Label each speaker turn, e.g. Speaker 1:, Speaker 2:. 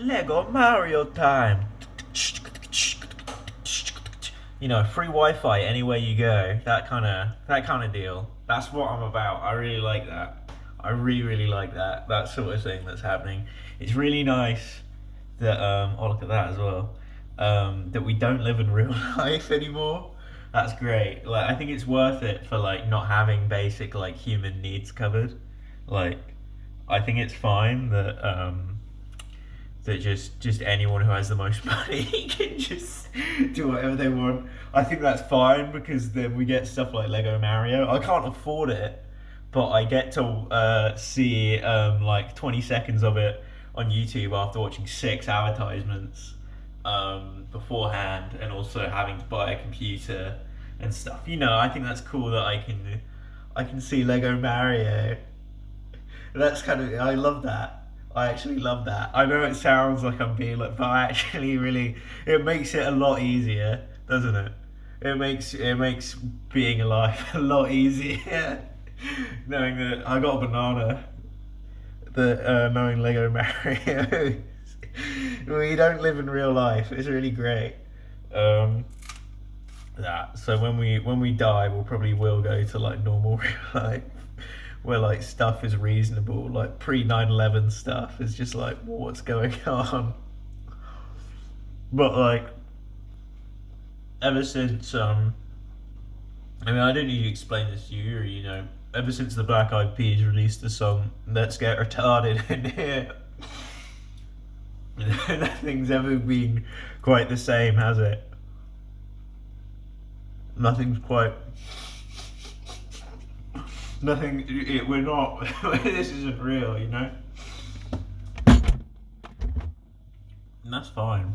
Speaker 1: Lego Mario time. You know, free Wi-Fi anywhere you go. That kind of that kind of deal. That's what I'm about. I really like that. I really really like that. That sort of thing that's happening. It's really nice that um oh look at that as well. Um, that we don't live in real life anymore. That's great. Like I think it's worth it for like not having basic like human needs covered. Like I think it's fine that um that just just anyone who has the most money can just do whatever they want. I think that's fine because then we get stuff like Lego Mario. I can't afford it, but I get to uh, see um, like 20 seconds of it on YouTube after watching six advertisements um, beforehand, and also having to buy a computer and stuff. You know, I think that's cool that I can I can see Lego Mario. That's kind of I love that. I actually love that. I know it sounds like I'm being like, but I actually really it makes it a lot easier, doesn't it? It makes it makes being alive a lot easier. knowing that I got a banana. That uh, knowing Lego Mario. we don't live in real life. It's really great. Um, that so when we when we die, we'll probably will go to like normal real life where like stuff is reasonable, like pre 9/11 stuff is just like what's going on. But like ever since um I mean I don't need to explain this to you, you know, ever since the Black Eyed Peas released the song Let's Get Retarded in here nothing's ever been quite the same, has it? Nothing's quite nothing. It, we're not. this isn't real, you know. And that's fine.